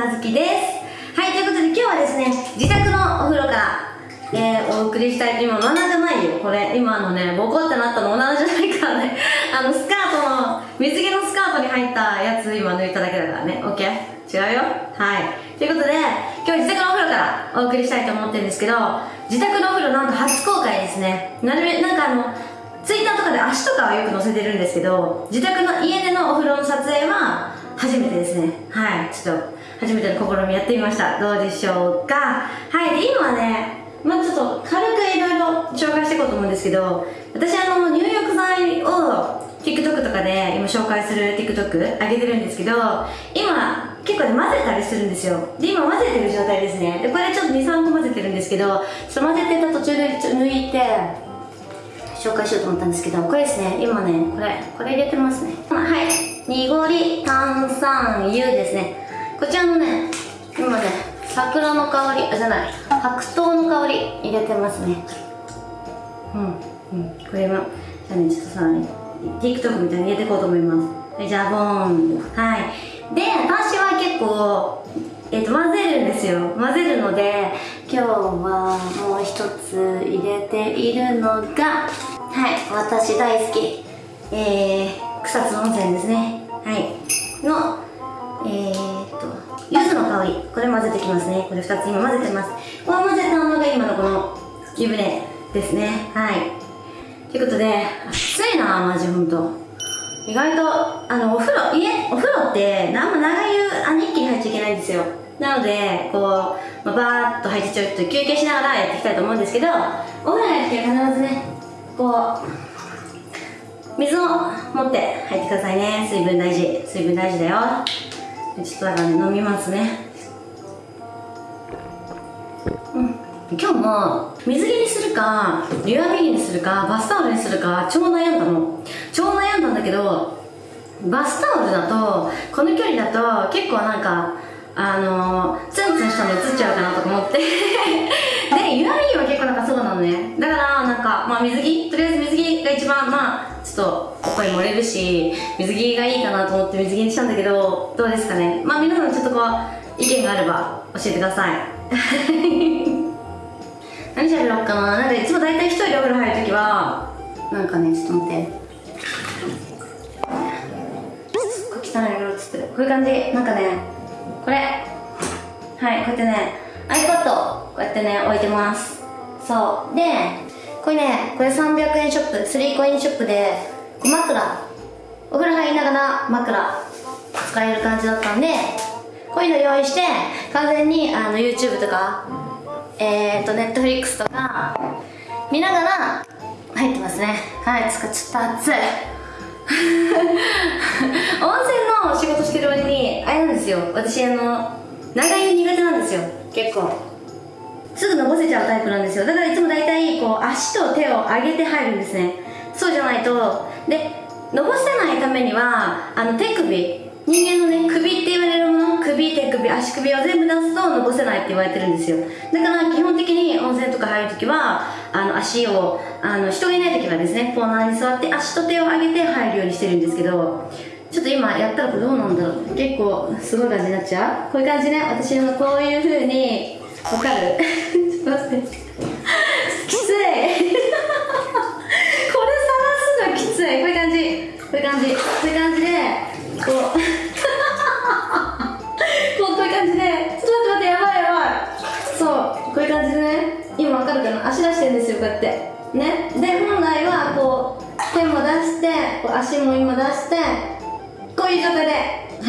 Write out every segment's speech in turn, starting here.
なずきですはいということで今日はですね自宅のお風呂からえー、お送りしたいと今、7じゃないよ。これ、今のね、ボコってなったの7じゃないからね。あの、スカートの、水着のスカートに入ったやつ今抜いただけだからね。オッケー？違うよ？はい。ということで、今日自宅のお風呂からお送りしたいと思ってるんですけど、自宅のお風呂なんと初公開ですね。なるべ、なんかあの、ツイッターとかで足とかはよく載せてるんですけど、自宅の家でのお風呂の撮影は初めてですね。はい。ちょっと、初めての試みやってみました。どうでしょうか？はい。で、今はね、まあちょっと軽くいろいろ紹介していこうと思うんですけど私あの入浴剤を TikTok とかで今紹介する TikTok 上げてるんですけど今結構ね混ぜたりするんですよで今混ぜてる状態ですねでこれちょっと23個混ぜてるんですけどちょっと混ぜてた途中で抜いて紹介しようと思ったんですけどこれですね今ねこれこれ入れてますねはい3 u ですね。こちらのね今ね桜の香りあじゃない白桃の香り入れてますね。うんうんこれはじゃあねちょっとさ TikTok みたいに入れていこうと思います。はいじゃあボーン。はい。で私は結構えっ、ー、と混ぜるんですよ。混ぜるので今日はもう一つ入れているのがはい私大好き。えー、草津温泉ですね。はい。これ混ぜてきますね。これ2つ今混ぜてます。この混ぜたものが今のこの湯船ですね。はい。ということで暑いなマジほんと意外とあのお風呂家お風呂ってあんま長湯あの一気に入っちゃいけないんですよ。なのでこう、まあ、バーッと入ってちょっと休憩しながらやっていきたいと思うんですけどお風呂入って必ずねこう水を持って入ってくださいね。水分大事。水分大事だよ。ちょっとだからね飲みますね。今日も水着にするかリュアビギにするかバスタオルにするか超悩んだの。超悩んだんだけどバスタオルだとこの距離だと結構なんかあのツンツンしたの映っちゃうかなとか思って。でユアビギは結構なんかそうなのね。だからなんかまあ水着とりあえず水着が一番まあちょっとここに漏れるし水着がいいかなと思って水着にしたんだけどどうですかね。まあ皆さんちょっとこう意見があれば教えてください。何しゃべろうかな。なんかいつも大体一人でお風呂入るときはなんかねちょっと待って。すっごい汚い色っつってる。こういう感じ。なんかねこれ。はいこうやってね iPad こうやってね置いてます。そう。でこれねこれ300円ショップ3コインショップで枕。お風呂入りながら枕。使える感じだったんでこういうの用意して完全にあの YouTube とかえっ、ー、と Netflix とか見ながら入ってますね。はいつかちょっと暑い。温泉の仕事してる割にあれなんですよ。私あの長湯苦手なんですよ。結構。すぐのぼせちゃうタイプなんですよ。だからいつも大体こう足と手を上げて入るんですね。そうじゃないと。でのぼせないためにはあの手首。人間のね首って言われるもの首手首足首を全部出すとのぼせないって言われてるんですよ。だから基本的に温泉とか入るときはあの足をあの人がいないときはですねコーナーに座って足と手を上げて入るようにしてるんですけどちょっと今やったらどうなんだろう。結構すごい感じになっちゃう。こういう感じね。私のこういう風にわかる。ちょっと待って。きつい。これ探すのきつい。こういう感じ。こういう感じ。こういう感じ。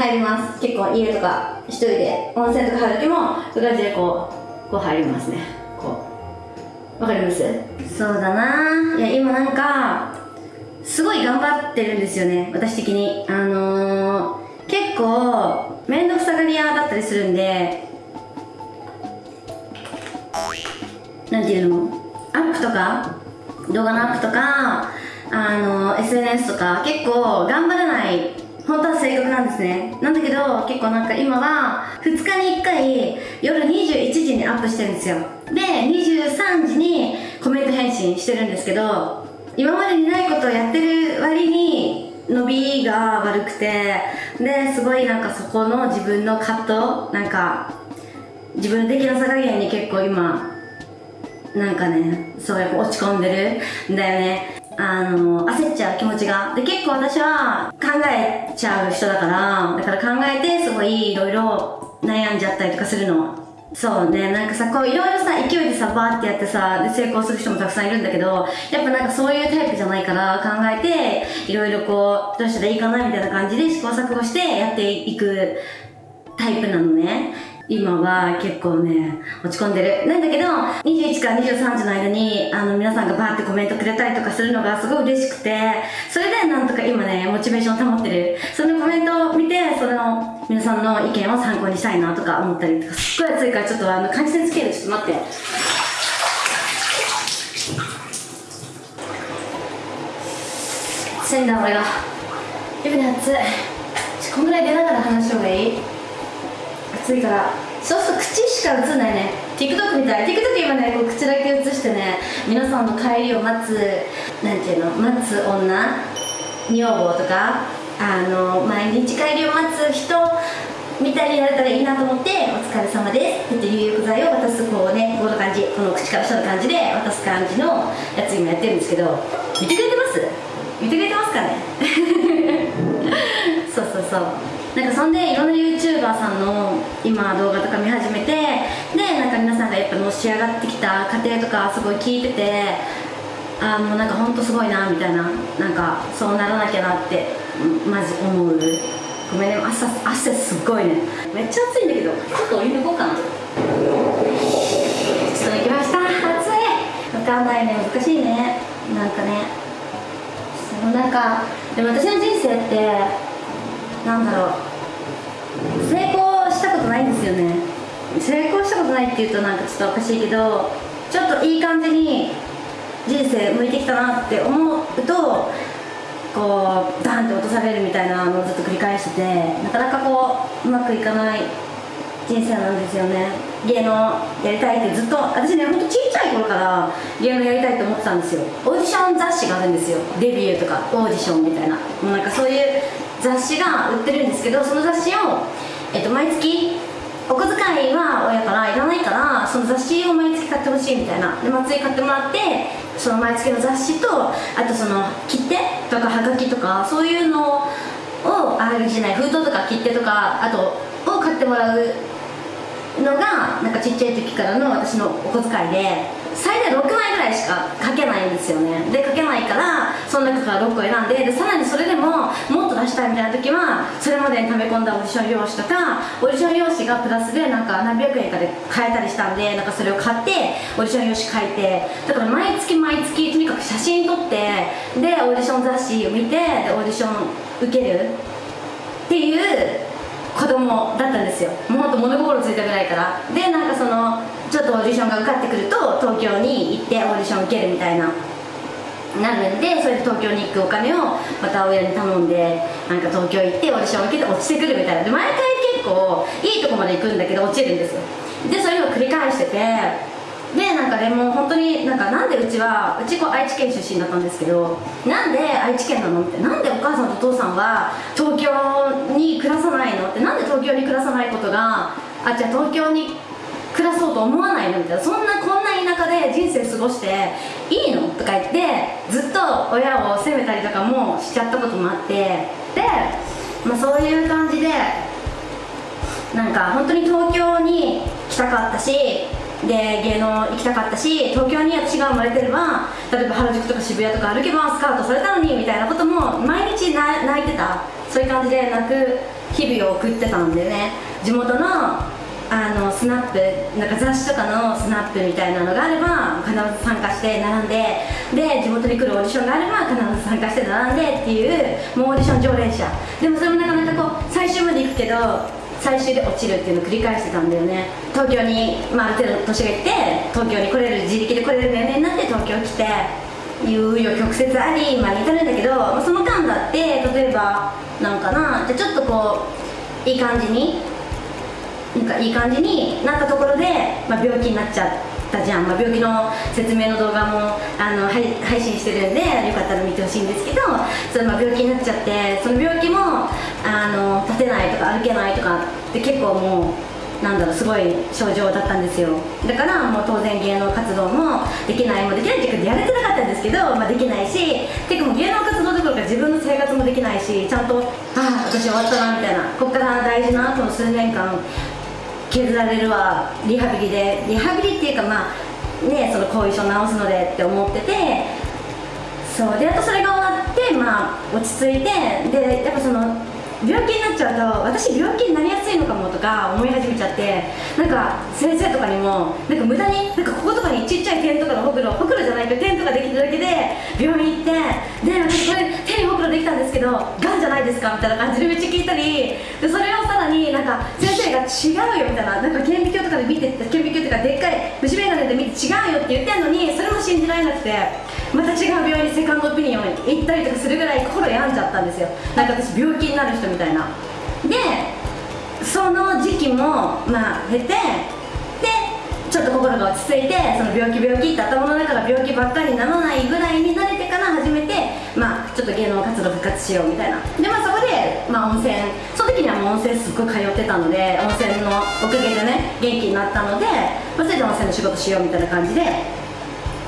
入ります。結構家とか一人で温泉とか入る時もこういう感じでこうこう入りますね。こう。わかります？そうだな。いや今なんかすごい頑張ってるんですよね。私的に。あのー、結構面倒くさがり屋だったりするんでなんていうの？アップとか動画のアップとかあの SNS とか結構頑張らない本当は正確なんですね。なんだけど結構なんか今は2日に1回夜21時にアップしてるんですよ。で23時にコメント返信してるんですけど今までにないことをやってる割に伸びが悪くてですごいなんかそこの自分の葛藤なんか自分の出来の差加減に結構今なんかねそうやっぱ落ち込んでるんだよね。あの焦っちゃう気持ちが。で結構私は考えちゃう人だからだから考えてすごいいろいろ悩んじゃったりとかするの。そうね。なんかさこういろいろさ勢いでさバーってやってさで成功する人もたくさんいるんだけどやっぱなんかそういうタイプじゃないから考えていろいろこうどうしたらいいかなみたいな感じで試行錯誤してやっていくタイプなのね。今は結構ね、落ち込んでる。なんだけど、21から23時の間に、あの、皆さんがバーってコメントくれたりとかするのがすごい嬉しくて、それでなんとか今ね、モチベーション保ってる。そのコメントを見て、その、皆さんの意見を参考にしたいなとか思ったりとか、すっごい暑いからちょっとあの、感じつける。ちょっと待って。暑いんだ、俺が。湯船暑い。こんぐらい出ながら話した方がいい？暑いから。そうすると口しか映んないね。TikTok みたい。TikTok 今ねこう口だけ映してね皆さんの帰りを待つなんていうの待つ女？女房とか？あの毎日帰りを待つ人？みたいになれたらいいなと思って「お疲れ様です」って入浴剤を渡すこうねこの感じ。この口から下の感じで渡す感じのやつ今やってるんですけど見てくれてます？見てくれてますかね？そうそうそう。なんかそんでいろんな YouTuber さんの今動画とか見始めてでなんか皆さんがやっぱのし上がってきた過程とかすごい聞いててあもうなんかほんとすごいなみたいななんかそうならなきゃなってマジ思う。ごめんね朝汗すっごいね。めっちゃ暑いんだけどちょっとお湯抜こうかな。ちょっと抜きました。暑い。分かんないね難しいね。なんかね。そうなんかでも私の人生ってなんだろう。成功したことないんですよね。成功したことないっていうとなんかちょっとおかしいけどちょっといい感じに人生向いてきたなって思うとこうダンって落とされるみたいなのをずっと繰り返しててなかなかこううまくいかない人生なんですよね。芸能やりたいってずっと私ねほんとちっちゃい頃から芸能やりたいって思ってたんですよ。オーディション雑誌があるんですよ。デビューとかオーディションみたいな。もうなんかそういう雑誌が売ってるんですけどその雑誌を、えっと、毎月お小遣いは親からいらないからその雑誌を毎月買ってほしいみたいな。で松井買ってもらってその毎月の雑誌とあとその切手とかはがきとかそういうのをあれじゃない封筒とか切手とかあとを買ってもらうのがなんかちっちゃい時からの私のお小遣いで。最大6枚ぐらいしか書けないんですよね。で書けないからその中から6個選んででさらにそれでももっと出したいみたいな時はそれまでに溜め込んだオーディション用紙とかオーディション用紙がプラスでなんか何百円かで買えたりしたんでなんかそれを買ってオーディション用紙書いてだから毎月毎月とにかく写真撮ってでオーディション雑誌を見てでオーディション受ける。っていう子供だったんですよ。もうほんと物心ついたぐらいから。でなんかそのちょっとオーディションが受かってくると東京に行ってオーディション受けるみたいななるんでそれで東京に行くお金をまた親に頼んでなんか東京行ってオーディション受けて落ちてくるみたいな。で毎回結構いいとこまで行くんだけど落ちるんですよ。でそれを繰り返しててでなんかでも本当になんかなんでうちはうちこう愛知県出身だったんですけどなんで愛知県なのってなんでお母さんとお父さんは東京に暮らさないのってなんで東京に暮らさないことがあじゃあ東京に暮らそうと思わないのみたいな。そんなこんな田舎で人生過ごしていいの？とか言ってずっと親を責めたりとかもしちゃったこともあって。で、まあ、そういう感じでなんか本当に東京に来たかったしで芸能行きたかったし東京に私が生まれてれば例えば原宿とか渋谷とか歩けばスカウトされたのにみたいなことも毎日泣いてた。そういう感じで泣く日々を送ってたんでね。地元のあのスナップなんか雑誌とかのスナップみたいなのがあれば必ず参加して並んでで地元に来るオーディションがあれば必ず参加して並んでっていうもうオーディション常連者。でもそれもなかなかこう最終まで行くけど最終で落ちるっていうのを繰り返してたんだよね。東京に、まあ、ある程度年がいって東京に来れる自力で来れる年齢になって東京来ていうよ曲折あり今に至るんだけど、まあ、その間だって例えばなんかなじゃちょっとこういい感じになんかいい感じになったところで、まあ、病気になっちゃったじゃん、まあ、病気の説明の動画もあの配信してるんでよかったら見てほしいんですけどそのまあ病気になっちゃってその病気もあの立てないとか歩けないとかって結構もうなんだろうすごい症状だったんですよ。だからもう当然芸能活動もできないもできないっていうかやれてなかったんですけど、まあ、できないしてかもう芸能活動どころか自分の生活もできないしちゃんとああ私終わったなみたいな。こっから大事なこの数年間削られるわ。リハビリで。リハビリっていうかまあねその後遺症治すのでって思ってて。そう。でやっとそれが終わってまあ落ち着いて。でやっぱその病気になっちゃうと私病気になりやすいのかもとか思い始めちゃって。なんか先生とかにもなんか無駄になんかこことかにちっちゃい点とかのほくろほくろじゃないけど点とかできるだけで病院行って。で私これ手にほくろできたんですけどがんじゃないですかみたいな感じでめっちゃ聞いたりでそれをさらになんか先生が違うよみたいななんか顕微鏡とかで見て顕微鏡とかでっかい虫眼鏡で見て違うよって言ってんのにそれも信じられなくてまた違う病院にセカンドオピニオン行ったりとかするぐらい心病んじゃったんですよ。なんか私病気になる人みたいな。でその時期もまあ経てでちょっと心が落ち着いてその病気病気って頭の中が病気ばっかりにならないぐらいに慣れてちょっと芸能活動復活しようみたいな。でまあそこで、まあ、温泉その時にはもう温泉すっごい通ってたので温泉のおかげでね元気になったので、まあ、それで温泉の仕事しようみたいな感じで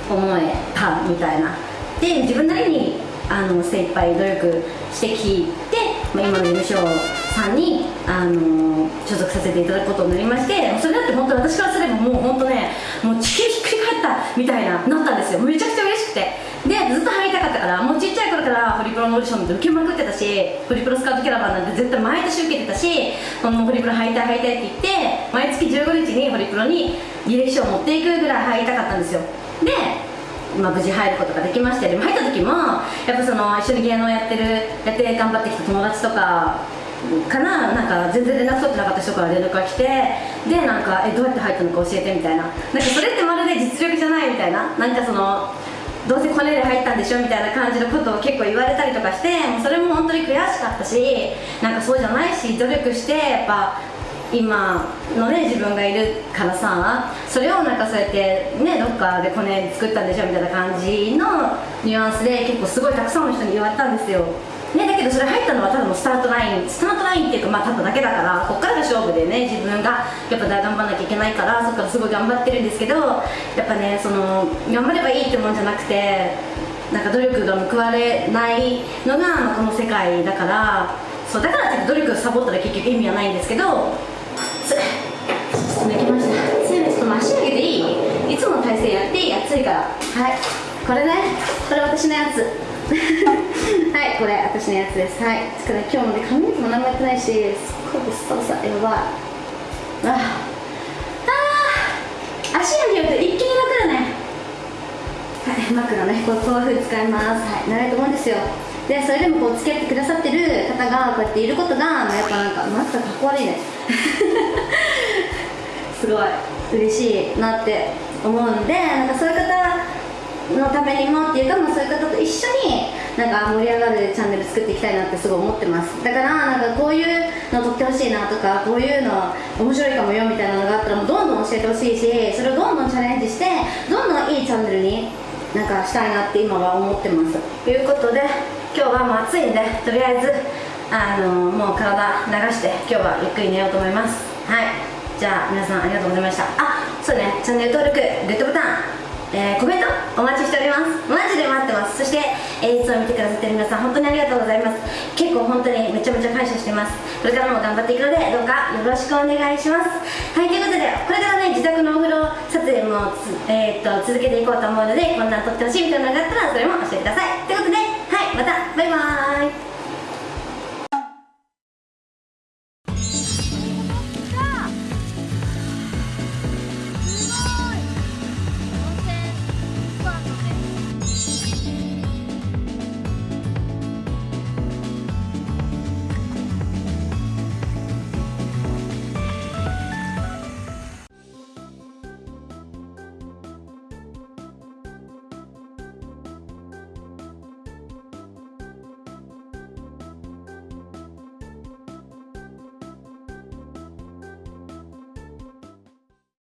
思えたみたいな。で自分なりにあの精一杯努力してきて、まあ、今の事務所さんにあの所属させていただくことになりましてそれだって本当私からすればもう本当ねもう地球ひっくり返ったみたいななったんですよ。めちゃくちゃ嬉しくて。ずっと入りたかったからもうちっちゃい頃からホリプロのオーディションで受けまくってたしホリプロスカウトキャラバンなんて絶対毎年受けてたしこのホリプロ入りたい入りたいって言って毎月15日にホリプロに履歴書を持っていくぐらい入りたかったんですよ。で、まあ、無事入ることができましてでも入った時もやっぱその一緒に芸能やってるやって頑張ってきた友達とかかななんか全然連絡取ってなかった人から連絡が来てでなんかえどうやって入ったのか教えてみたいな。なんかそれってまるで実力じゃないみたいな。なんかそのどうせコネで入ったんでしょみたいな感じのことを結構言われたりとかしてもうそれも本当に悔しかったしなんかそうじゃないし努力してやっぱ今のね自分がいるからさそれをなんかそうやってねどっかでコネ作ったんでしょみたいな感じのニュアンスで結構すごいたくさんの人に言われたんですよ。ね、だけどそれ入ったのはただのスタートラインスタートラインっていうかまあただだけだからこっからが勝負でね自分がやっぱ頑張らなきゃいけないからそっからすごい頑張ってるんですけどやっぱねその頑張ればいいってもんじゃなくてなんか努力が報われないのが、この世界だからそうだから努力をサボったら結局意味はないんですけどできました。せめちょっと足上げていい？いつもの体勢やっていい？暑いから。はい。これね。これ私のやつ。はいこれ私のやつです。はい。つかね今日もね髪の毛も何もやってないしすっごくスタさやばい。ああ足上げると一気に楽だね。はい枕ねこうこういうふうに使います。はい長いと思うんですよ。でそれでもこう付き合ってくださってる方がこうやっていることが、やっぱなんかまたかっこ悪いね。すごい嬉しいなって思うんでなんかそういう方のためにもっていうか、まあ、そういう方と一緒になんか盛り上がるチャンネル作っていきたいなってすごい思ってます。だからなんかこういうの撮ってほしいなとかこういうの面白いかもよみたいなのがあったらもうどんどん教えてほしいしそれをどんどんチャレンジしてどんどんいいチャンネルになんかしたいなって今は思ってますということで今日はもう暑いんでとりあえずあのもう体流して今日はゆっくり寝ようと思います。はい。じゃあ皆さんありがとうございました。あそうねチャンネル登録グッドボタン。えー、コメントます。マジで待ってます。そして演出を見てくださってる皆さん本当にありがとうございます。結構本当にめちゃめちゃ感謝してます。これからも頑張っていくのでどうかよろしくお願いします。はいということでこれからね自宅のお風呂撮影もえー、っと続けていこうと思うのでこんなん撮ってほしいみたいなのがあったらそれも教えてください。ということではいまた。バイバーイ。